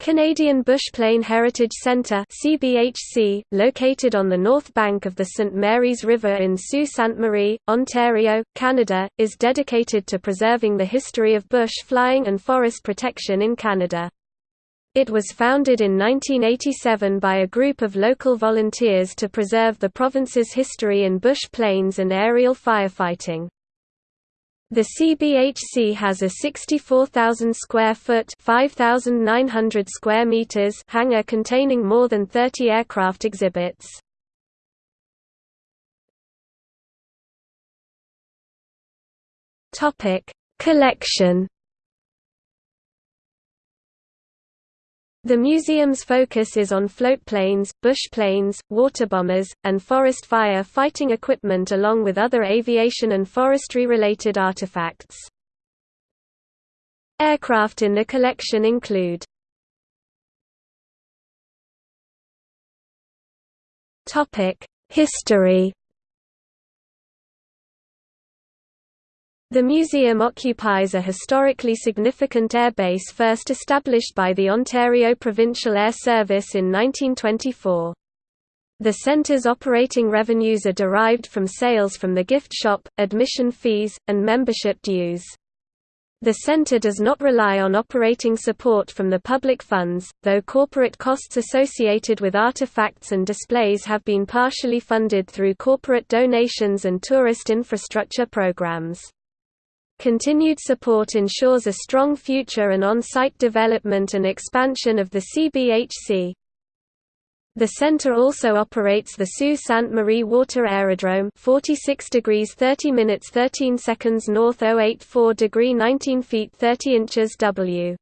Canadian Bushplane Heritage Centre CBHC, located on the north bank of the St. Mary's River in Sault Ste. Marie, Ontario, Canada, is dedicated to preserving the history of bush flying and forest protection in Canada. It was founded in 1987 by a group of local volunteers to preserve the province's history in bush planes and aerial firefighting. The CBHC has a 64,000 square foot (5,900 square meters) hangar containing more than 30 aircraft exhibits. Topic: Collection The museum's focus is on floatplanes, bushplanes, waterbombers, and forest fire fighting equipment along with other aviation and forestry-related artifacts. Aircraft in the collection include History The museum occupies a historically significant airbase first established by the Ontario Provincial Air Service in 1924. The centre's operating revenues are derived from sales from the gift shop, admission fees, and membership dues. The centre does not rely on operating support from the public funds, though corporate costs associated with artifacts and displays have been partially funded through corporate donations and tourist infrastructure programs. Continued support ensures a strong future and on-site development and expansion of the CBHC. The center also operates the Sault Ste. Marie Water Aerodrome 46 degrees 30 minutes 13 seconds north 084 degree 19 feet 30 inches W.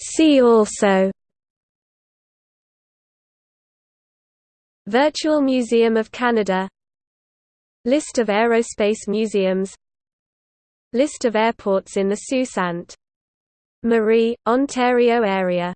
See also Virtual Museum of Canada. List of aerospace museums. List of airports in the Sault Ste. Marie, Ontario area